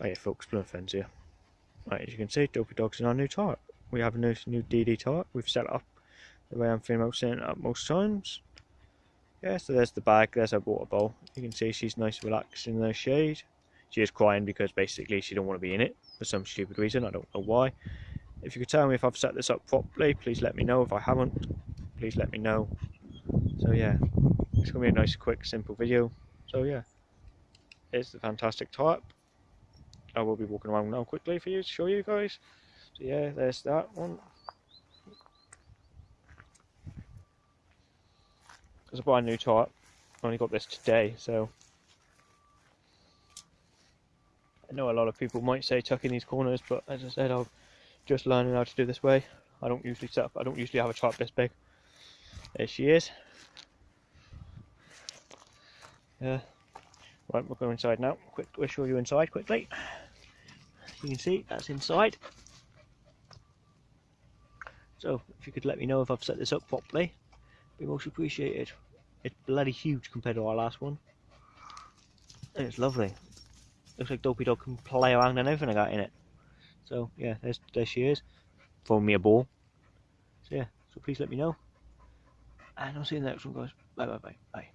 Hey folks, Blood Fens here. Right, as you can see, Dopey Dog's in our new tarp. We have a new, new DD tarp. We've set it up the way I'm feeling about setting it up most times. Yeah, so there's the bag, there's our water bowl. You can see she's nice and relaxed in the shade. She is crying because basically she don't want to be in it for some stupid reason, I don't know why. If you could tell me if I've set this up properly, please let me know. If I haven't, please let me know. So yeah, it's going to be a nice, quick, simple video. So yeah, it's the fantastic tarp. I will be walking around now quickly for you to show you guys. So yeah, there's that one. It's a brand new tarp. I only got this today, so I know a lot of people might say tuck in these corners, but as I said, I'm just learning how to do this way. I don't usually set up. I don't usually have a tarp this big. There she is. Yeah. Right, we'll go inside now. Quick, we'll show you inside quickly. You can see that's inside. So, if you could let me know if I've set this up properly, be most appreciated. It's bloody huge compared to our last one. It's lovely. Looks like Dopey Dog can play around and everything I got in it. So, yeah, there's, there she is. Throwing me a ball. So, yeah, so please let me know. And I'll see you in the next one, guys. Bye, bye, bye, bye.